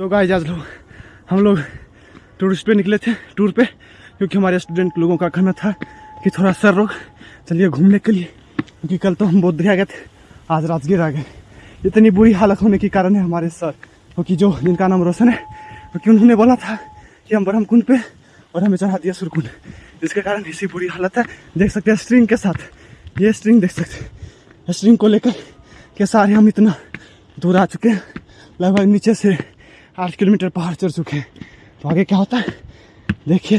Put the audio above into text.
तो गाइस आज लोग हम लोग टूरिस्ट पे निकले थे टूर पे, क्योंकि हमारे स्टूडेंट लोगों का कहना था कि थोड़ा सर रोक, चलिए घूमने के लिए, क्योंकि कल तो हम बोध गया गए थे, आज राजगीर आ गए। इतनी बुरी हालत होने के कारण है हमारे सर, क्योंकि जो, जिनका नाम रोशन है, क्योंकि उन्होंने बोला था कि हम ब्रह्म कुंड पे, और हमें चढ़ा दिया सुरकुंड। जिसके कारण इसी बुरी हालत है। देख सकते हैं स्ट्रिंग के साथ। ये स्ट्रिंग देख सकते हैं। स्ट्रिंग को लेकर के सारे हम इतना दूर आ चुके हैं। लगभग नीचे से आठ किलोमीटर पहाड़ चढ़ चुके हैं। तो आगे क्या होता है? देखिए